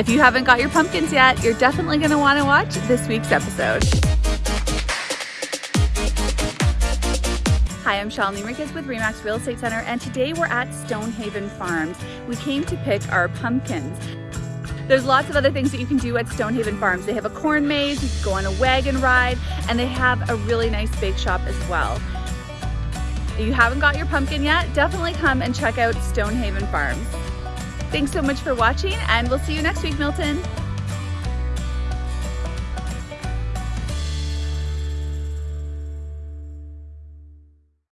If you haven't got your pumpkins yet, you're definitely gonna wanna watch this week's episode. Hi, I'm Shalini Enriquez with Remax Real Estate Center, and today we're at Stonehaven Farms. We came to pick our pumpkins. There's lots of other things that you can do at Stonehaven Farms. They have a corn maze, you can go on a wagon ride, and they have a really nice bake shop as well. If you haven't got your pumpkin yet, definitely come and check out Stonehaven Farms. Thanks so much for watching, and we'll see you next week, Milton.